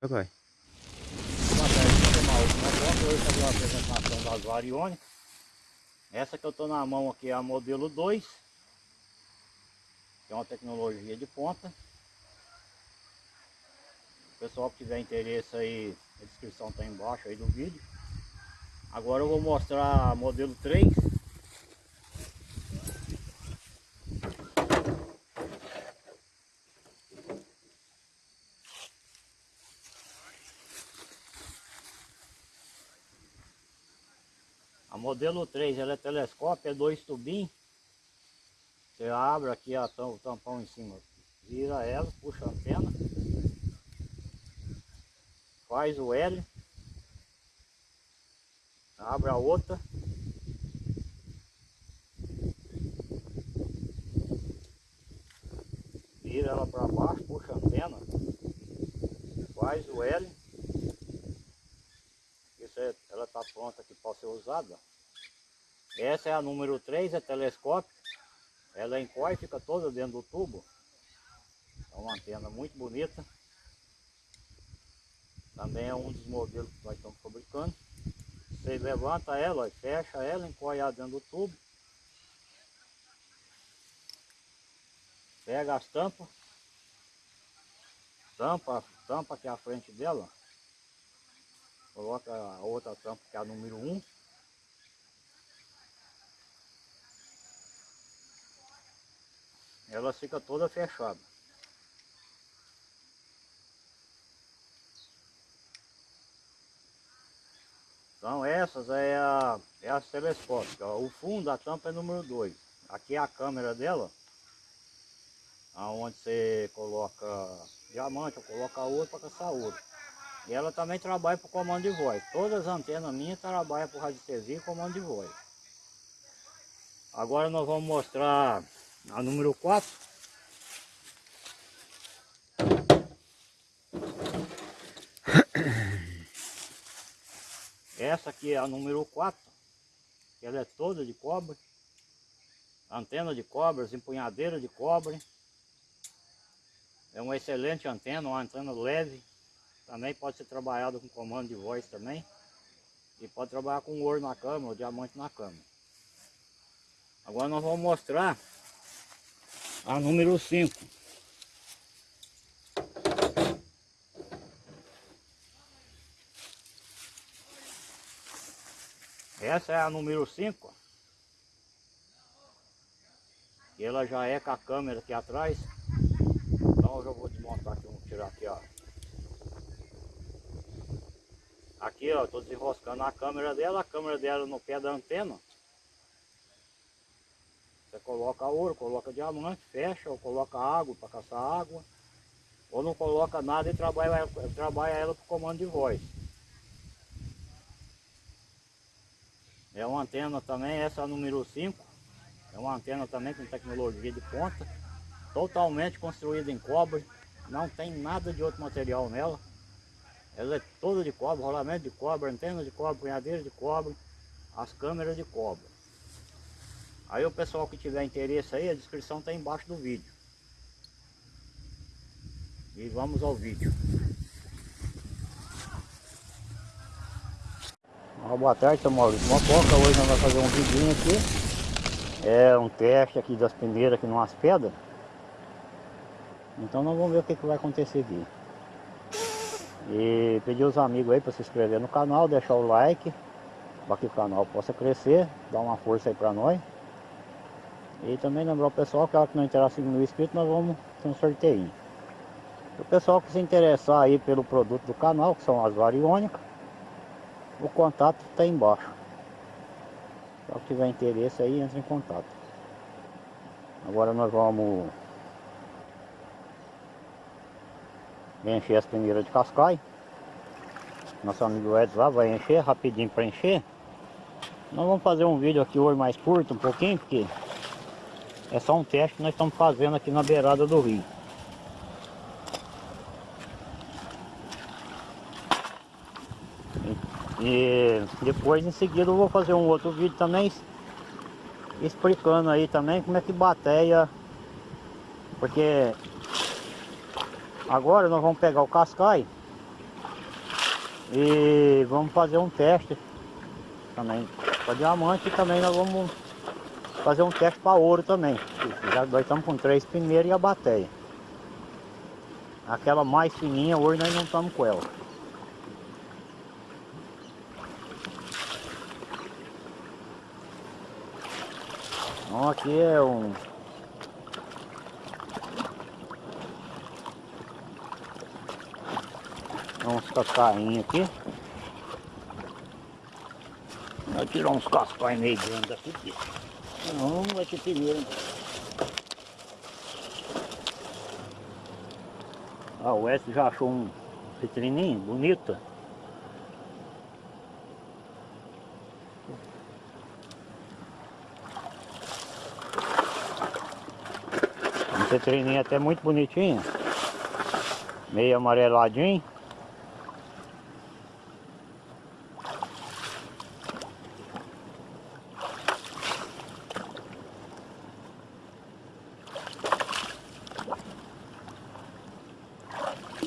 Vai. Boa tarde, fazer uma apresentação das variônicas. Essa que eu estou na mão aqui é a modelo 2. Que é uma tecnologia de ponta. O pessoal que tiver interesse aí, a descrição está embaixo aí do vídeo. Agora eu vou mostrar a modelo 3. Modelo 3 ela é telescópio, é dois tubinhos. Você abre aqui a, o tampão em cima, vira ela, puxa a antena, faz o L, abre a outra, vira ela para baixo, puxa a antena, faz o L, é, ela está pronta aqui para ser usada. Essa é a número 3, é telescópio. Ela encolhe, fica toda dentro do tubo. É uma antena muito bonita. Também é um dos modelos que nós estamos fabricando. Você levanta ela, fecha ela, encolhe ela dentro do tubo. Pega as tampas. Tampa, tampa aqui à frente dela. Coloca a outra tampa que é a número 1. Ela fica toda fechada. Então essas é a, é a telescópica. O fundo da tampa é número 2. Aqui é a câmera dela. Onde você coloca diamante, ou coloca ouro para caçar ouro. E ela também trabalha para comando de voz. Todas as antenas minhas trabalham para radiestesia e comando de voz. Agora nós vamos mostrar a número 4. Essa aqui é a número 4. Ela é toda de cobre. Antena de cobre, empunhadeira de cobre. É uma excelente antena, uma antena leve. Também pode ser trabalhada com comando de voz também. E pode trabalhar com ouro na câmera, ou diamante na câmera. Agora nós vamos mostrar a número 5. Essa é a número 5. E ela já é com a câmera aqui atrás. Então eu já vou desmontar aqui, vou tirar aqui, ó. Aqui, ó, tô desenroscando a câmera dela, a câmera dela no pé da antena. Coloca ouro, coloca diamante, fecha, ou coloca água para caçar água. Ou não coloca nada e trabalha, trabalha ela com comando de voz. É uma antena também, essa número 5. É uma antena também com tecnologia de ponta. Totalmente construída em cobre. Não tem nada de outro material nela. Ela é toda de cobre, rolamento de cobre, antena de cobre, punhadeira de cobre, as câmeras de cobre. Aí o pessoal que tiver interesse aí, a descrição está embaixo do vídeo. E vamos ao vídeo. Ah, boa tarde, seu Maurício Mococa. Hoje nós vamos fazer um vidinho aqui. É um teste aqui das peneiras aqui numas pedras. Então nós vamos ver o que, que vai acontecer aqui. E pedir os amigos aí para se inscrever no canal, deixar o like para que o canal possa crescer, dar uma força aí para nós. E também lembrar o pessoal que ela que não interessa no inscrito, nós vamos ter um sorteio. O pessoal que se interessar aí pelo produto do canal, que são as variônicas, o contato está embaixo. Se tiver interesse aí, entre em contato. Agora nós vamos encher as peneiras de cascai. Nosso amigo Edson lá vai encher rapidinho para encher. Nós vamos fazer um vídeo aqui hoje mais curto um pouquinho, porque é só um teste que nós estamos fazendo aqui na beirada do rio. E depois em seguida eu vou fazer um outro vídeo também explicando aí também como é que bateia porque agora nós vamos pegar o cascai E vamos fazer um teste também para diamante também nós vamos fazer um teste para ouro também. Já nós estamos com três peneiras e a bateia. Aquela mais fininha, hoje nós não estamos com ela. Então aqui é um uns cascainhos aqui. Vai tirar uns cascainhos meio grandes aqui. Não, vai ter primeiro. Ah, o Wes já achou um vitrininho bonito. Um vitrininho até muito bonitinho. Meio amareladinho.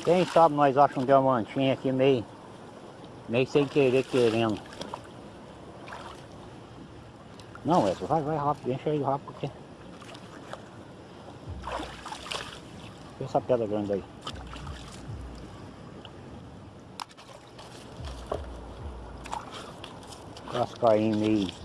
Quem sabe nós achamos um diamantinho aqui meio, meio sem querer, querendo. Não, Edson, vai, vai rápido, enche aí rápido. Porque... Essa pedra grande aí. Cascainho meio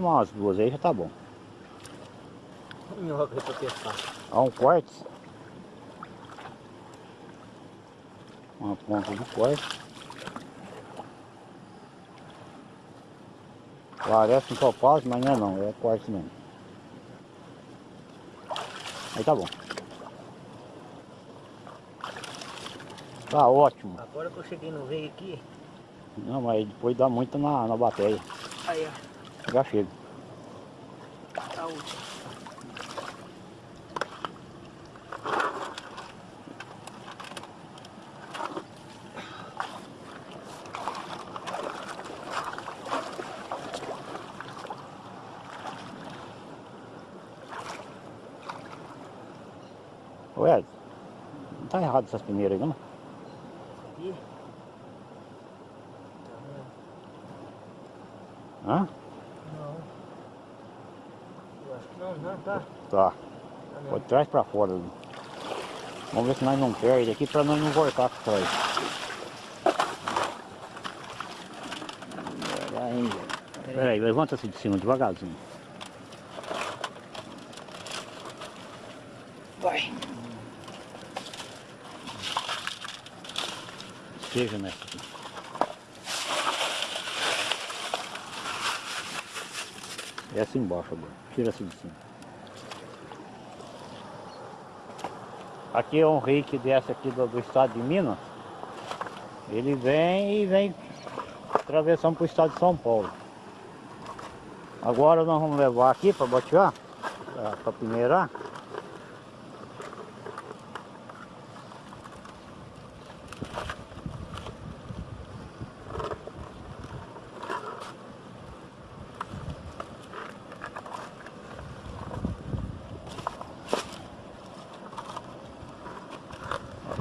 Tira umas duas aí já tá bom. Minhoca pra testar. Há um quartzo. Uma ponta de quartzo. Parece um topázio, mas não é não, é quartzo mesmo. Aí tá bom. Tá ótimo. Agora que eu cheguei no veio aqui. Não, mas depois dá muito na, na bateria. Aí, ó. Já chega. Tá. Ô Ed, não tá errado essas peneiras aí não? Ih. Hã? Não. Eu acho que não, não, tá. Tá. Pode trás pra fora. ali. Vamos ver se nós não perde aqui pra nós não voltar pra trás. Peraí, Peraí, levanta-se de cima devagarzinho. Vai. Esteja nessa aqui. Essa embaixo agora. Tira-se de cima. Aqui é um rei que desce aqui do, do estado de Minas. Ele vem e vem atravessando para o estado de São Paulo. Agora nós vamos levar aqui para batear, para peneirar.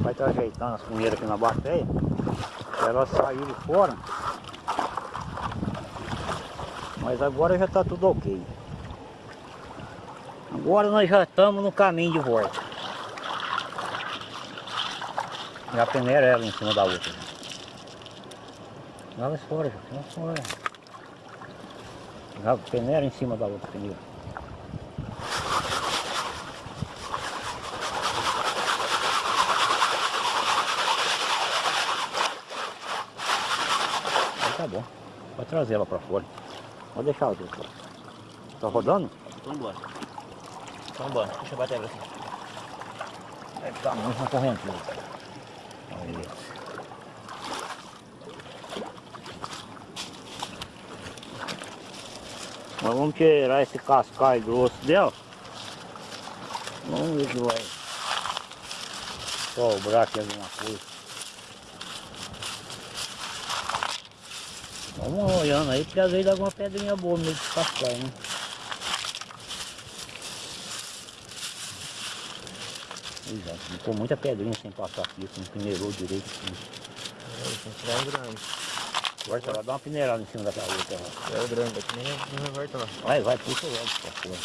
Vai estar ajeitando as punheiras aqui na bateia. Elas saírem fora. Mas agora já está tudo ok. Agora nós já estamos no caminho de volta. Já peneira ela em cima da outra. Joga fora, já. Já peneira em cima da outra peneira. Bom. Pode trazer ela pra fora. Pode deixar ela aqui. Tá rodando? Vamos embora. Vamos embora. Deixa eu bater pra cima. Deve estar muito na corrente. Aí. Nós vamos tirar esse cascalho grosso dela. Vamos ver se vai sobrar aqui alguma coisa. Vamos olhando aí, porque às vezes dá alguma pedrinha boa meio de cascaio, né? Exato, ficou muita pedrinha sem passar aqui, não peneirou direito. Tem que tirar um grande. Corta lá, dá uma peneirada em cima daquela outra. É grande aqui, nem, nem vai lá. Vai, vai, puxa logo essa porra.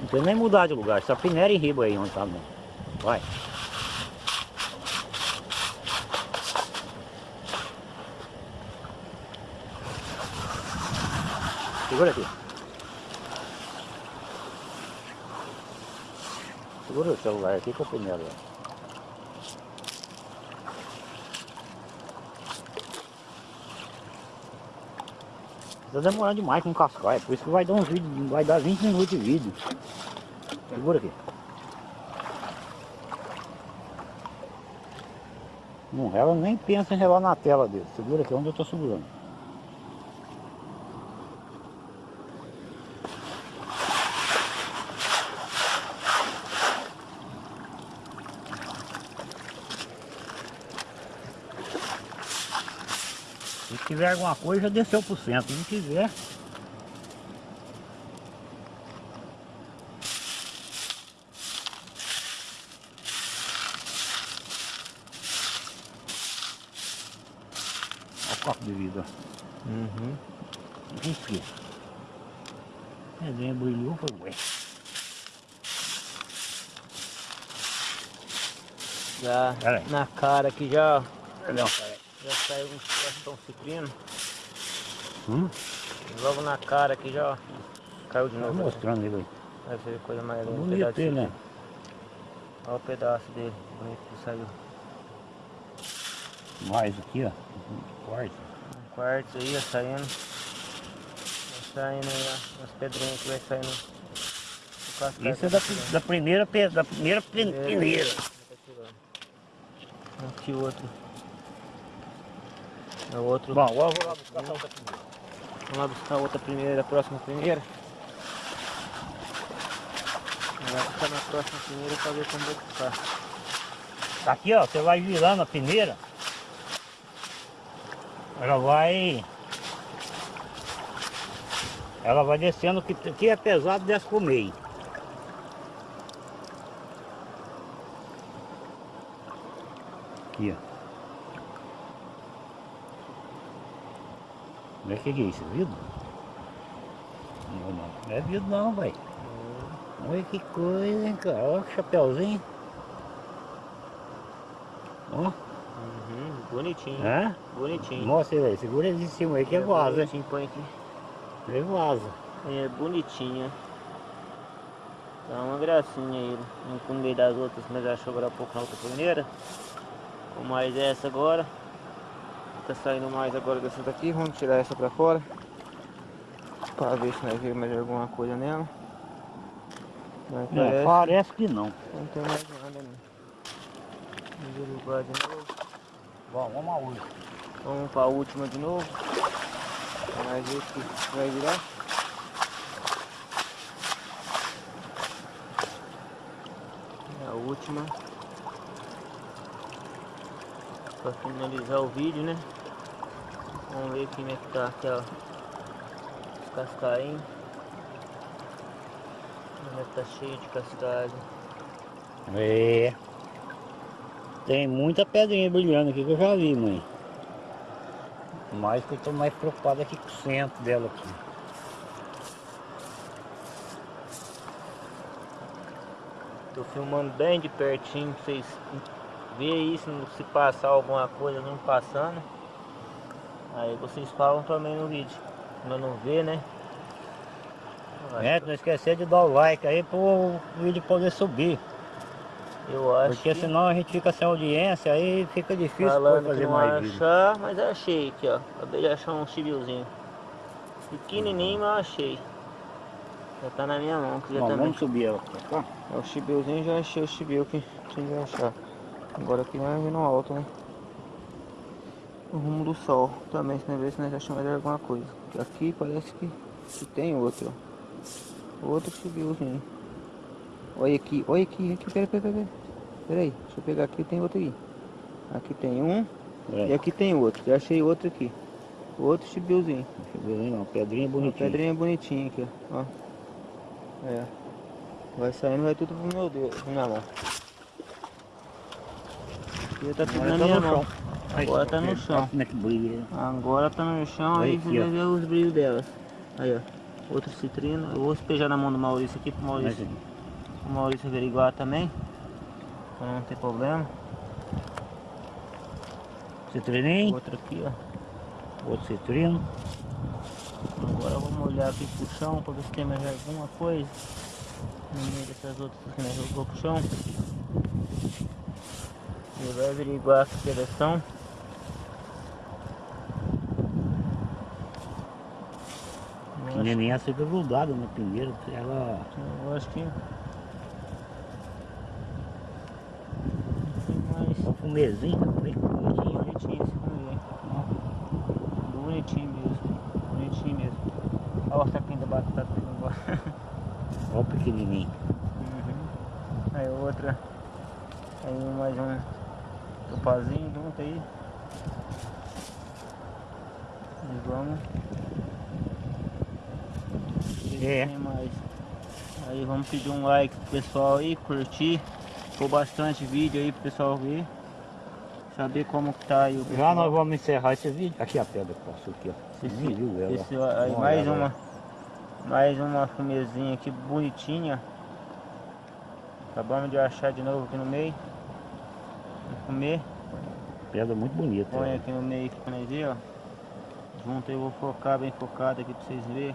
Não precisa nem mudar de lugar, só peneira em riba aí onde tá bom. Vai. Segura aqui. Segura o celular aqui com a peneira. Tá demorando demais com cascaia, por isso que vai dar uns vídeos, vai dar 20 minutos de vídeo. Segura aqui. Não rela nem pensa em relar na tela dele. Segura aqui onde eu tô segurando. Se tiver alguma coisa, já desceu pro centro. Se não tiver, Olha o copo de vidro. ó. Uhum. Enfia. A brilhou, foi ué. Já Pera aí. na cara aqui já, peraí. já saiu uns castão citrino. Hum? Logo na cara aqui já. Caiu de Tá novo. mostrando ele aí. Vai ver coisa mais linda. um Bonito pedaço ele, né? Olha o pedaço dele, bonito que saiu. Mais aqui, ó. Um quarto. Um quarto aí, ó, saindo. Saindo aí, ó. As pedrinhas que vai saindo. Isso é tá da, da primeira, da primeira pe- Primeira. peneira. Tá. Aqui outro. É o outro. Bom, agora eu vou lá buscar essa outra primeira. Vamos lá buscar a outra primeira, a próxima primeira. Vai ficar na próxima primeira pra ver como vai ficar. Tá Aqui, ó, você vai virando a peneira. Ela vai... Ela vai descendo, que aqui é pesado, desce pro meio. Aqui, ó. Não é que que é isso, vidro? Não, não. Não é vidro não, vai. Olha que coisa, hein, cara. Olha que chapéuzinho. Ó, Uhum, bonitinho. é? Bonitinho. Mostra ele aí, segura ele em cima aí que é vaza, hein? Bonitinho, põe aqui. É vaza. É bonitinha. Tá uma gracinha ele. Não com meio das outras, mas achou agora há pouco na outra primeira. Com mais essa agora. Tá saindo mais agora dessa daqui. Vamos tirar essa pra fora. Pra ver se nós vemos mais alguma coisa nela. Não, parece, parece que não. não tem mais nada não. Vamos derrubar de novo. Bom, vamos a última. Vamos pra última de novo. Nós ver se vai virar. É a última. Pra finalizar o vídeo, né? Vamos ver como é que tá aqui, ó. Os que tá cheio de cascagem. É. Tem muita pedrinha brilhando aqui que eu já vi, mãe. Mas que eu tô mais preocupado aqui com o centro dela aqui. Tô filmando bem de pertinho pra vocês verem isso, se passar alguma coisa não passando. Aí vocês falam também no vídeo. Mas não vê, né? É, não esquecer de dar o like aí pro vídeo poder subir. Eu acho Porque que senão a gente fica sem audiência, aí fica difícil falando que fazer não mais vídeo. achar, mas achei aqui, ó. Acabei de achar um chibilzinho. Pequenininho, mas eu achei. Já tá na minha mão, que já Bom, vamos subir ela pra cá. É o chibilzinho, já achei o chibil que tinha que achar. Agora aqui nós vamos no alto, né? O rumo do sol também, se nós ver se nós achamos mais alguma coisa. Aqui parece que, que tem outro, ó. Outro chibilzinho. Olha aqui, olha aqui, aqui, pera, pera, pera. Pera aí, deixa eu pegar aqui, tem outro aqui. Aqui tem um É. e aqui tem outro. Já achei outro aqui. Outro chibilzinho. Uma pedrinha Uma bonitinha. pedrinha bonitinha aqui, ó. É. Vai saindo, vai tudo pro meu Deus, na mão. Aqui tá tudo Agora na tá minha mão. Agora tá no chão. Né? Agora tá no chão, Aí, você vai ver os brilhos delas. Aí, ó. Outro citrino. Eu vou despejar na mão do Maurício aqui pro Maurício, Mas, pro Maurício averiguar também. Pra não ter problema. Citrininho, Outro aqui, ó. outro citrino. Agora vamos olhar aqui pro chão pra ver se tem mais alguma coisa. No meio dessas outras que nós jogou pro chão. E vai averiguar a seleção. Eu acho, Pequenininha fica grudada na pingueira. Ela eu acho que. Não tem tá bem bonitinho. Bonitinho esse fumeiro. Bonitinho mesmo. Bonitinho mesmo. Olha o saquinho da batata indo embora. Olha o pequenininho. Uhum. Aí outra. Aí mais um topazinho junto aí. E vamos. É. Mais. Aí vamos pedir um like pro pessoal aí, curtir. Ficou bastante vídeo aí pro pessoal ver. Saber como que tá aí o Já nós vamos encerrar esse vídeo. Aqui a pedra que passou aqui, ó. Esse- viu ela. Esse, aí mais ela. uma. Mais uma fumezinha aqui bonitinha. Acabamos de achar de novo aqui no meio. Vamos comer. Pedra muito bonita. Põe ela. aqui no meio aqui ó. Junto eu vou focar bem focado aqui pra vocês verem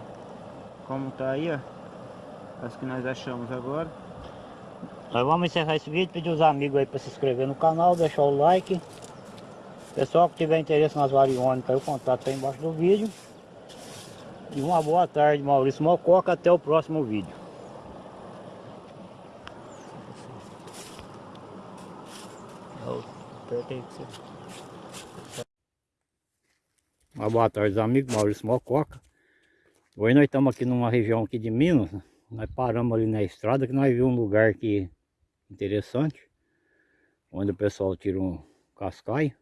como tá aí, ó. As que nós achamos agora. Nós vamos encerrar esse vídeo, pedir os amigos aí para se inscrever no canal, deixar o like. Pessoal que tiver interesse nas variônicas, o contato aí embaixo do vídeo. E uma boa tarde, Maurício Mococa, até o próximo vídeo. Uma boa tarde, amigos, Maurício Mococa. Hoje nós estamos aqui numa região aqui de Minas. né? Nós paramos ali na estrada que nós vimos um lugar aqui interessante. Onde o pessoal tira um cascaio.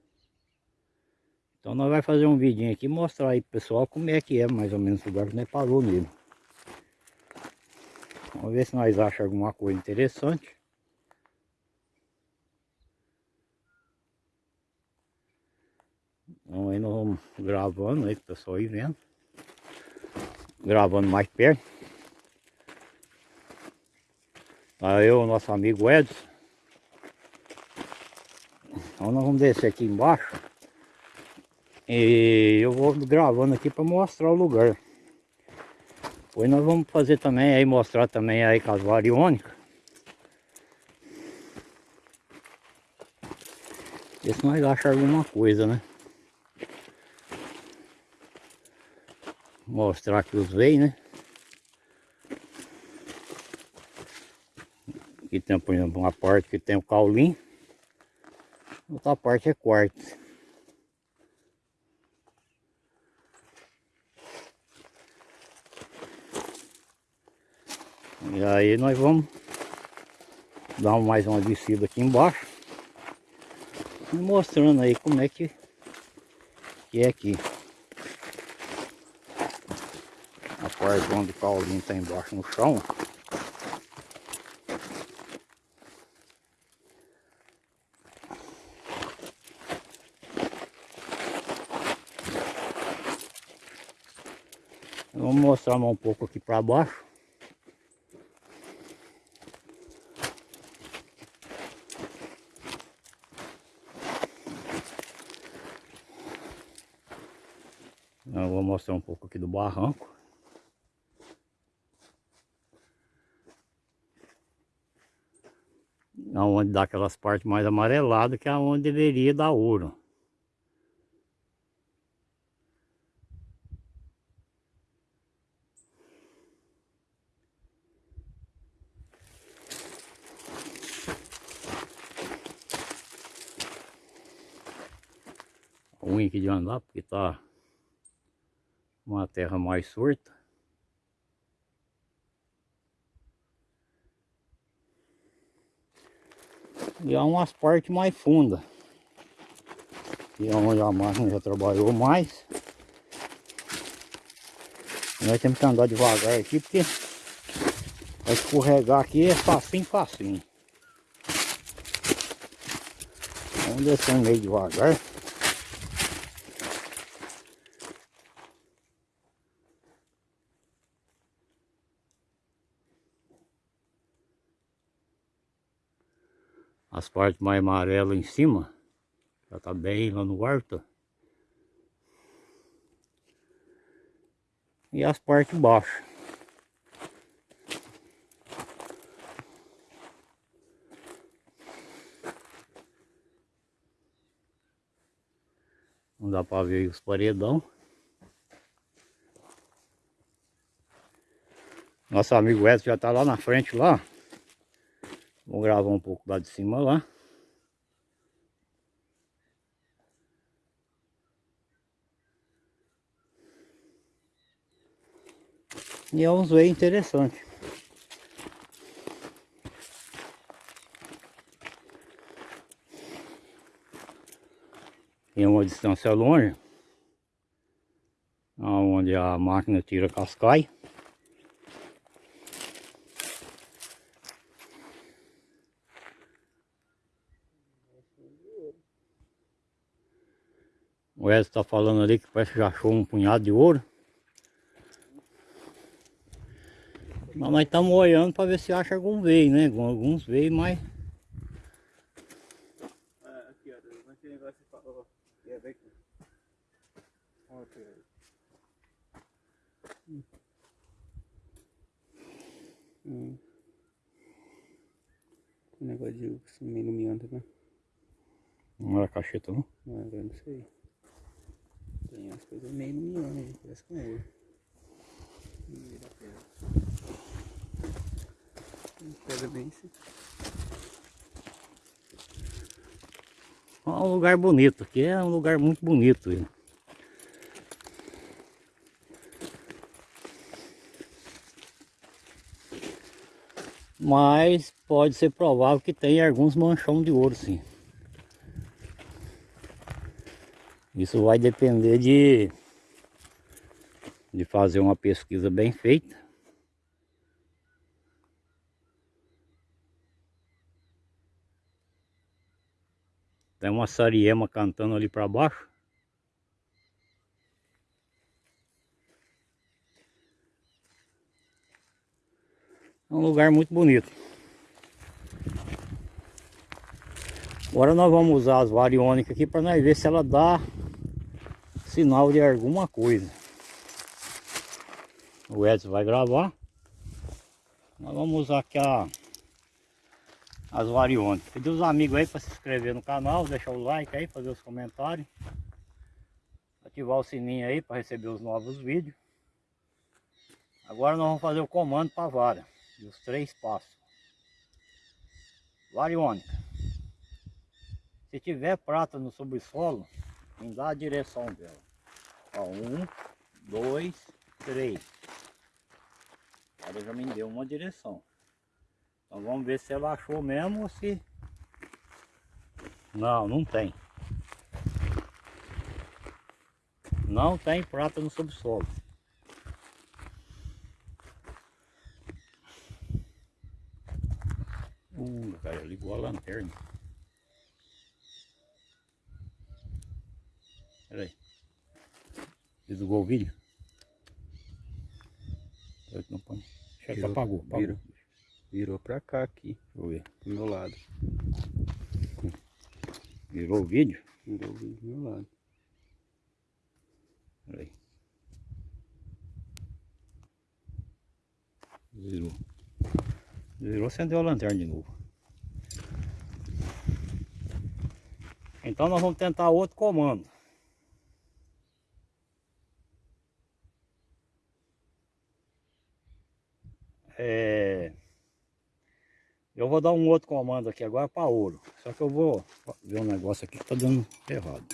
Então nós vamos fazer um vidinho aqui mostrar aí pro pessoal como é que é mais ou menos o lugar que nós parou nele. Vamos ver se nós achamos alguma coisa interessante. Então aí nós vamos gravando aí pro pessoal ir vendo. Gravando mais perto. Aí eu, nosso amigo Edson. Então nós vamos descer aqui embaixo. E eu vou gravando aqui para mostrar o lugar. Depois nós vamos fazer também aí, mostrar também aí com as variônicas. Ver se nós achamos alguma coisa, né? Mostrar aqui os veios, né? Tem, por exemplo, uma parte que tem o caulim. Outra parte é quartzo. E aí nós vamos dar mais uma descida aqui embaixo. Mostrando aí como é que, que é aqui. A parte onde o caulinho está embaixo no chão. Vamos mostrar mais um pouco aqui para baixo. Eu vou mostrar um pouco aqui do barranco. Onde dá aquelas partes mais amareladas que é onde deveria dar ouro. Ruim aqui de andar porque tá uma terra mais surta. E há umas partes mais fundas. E é onde a máquina já trabalhou mais. Nós temos que andar devagar aqui porque para escorregar aqui é facinho, facinho. Vamos descer meio devagar. As partes mais amarelas em cima. Já tá bem lá no alto. E as partes baixas. Não dá para ver os paredão. Nosso amigo Edson já tá lá na frente lá. Vou gravar um pouco lá de cima lá. E é uns veios interessantes. Tem uma distância longe. Onde a máquina tira cascai. O Edson está falando ali que parece que já achou um punhado de ouro. Mas nós estamos olhando para ver se acha algum veio, né? Alguns veio, mas... Aqui, ó, esse negócio que falou. É, vem aqui. Olha aqui. Hum. Um negócio de meio iluminando, né? Não era cacheta, não? Não, agora não sei. Tem as coisas meio aí, parece com ouro. Pedra. Pedra bem assim. É um lugar bonito, aqui é um lugar muito bonito. Hein? Mas pode ser provável que tenha alguns manchão de ouro sim. Isso vai depender de, de fazer uma pesquisa bem feita. Tem uma sariema cantando ali para baixo. É um lugar muito bonito. Agora nós vamos usar as variônicas aqui para nós ver se ela dá sinal de alguma coisa. O Edson vai gravar. Nós vamos usar aqui a, as variônicas. Pedir os amigos aí para se inscrever no canal, deixar o like aí, fazer os comentários. Ativar o sininho aí para receber os novos vídeos. Agora nós vamos fazer o comando para a vara. Os três passos. Variônica. Se tiver prata no subsolo, em dá a direção dela. Ó, um, dois, três. Ela já me deu uma direção. Então vamos ver se ela achou mesmo ou se... Não, não tem. Não tem prata no subsolo. Uh, cara, ligou a lanterna. Pera aí. Desligou o vídeo? Não põe. Já Virou, apagou, apagou. virou. Virou pra cá aqui, Deixa eu ver. do meu lado. Virou o vídeo? Virou o vídeo do meu lado. Pera aí. Virou. Virou, acendeu a lanterna de novo. Então nós vamos tentar outro comando. É... Eu vou dar um outro comando aqui agora para ouro. Só que eu vou ver um negócio aqui que tá dando errado.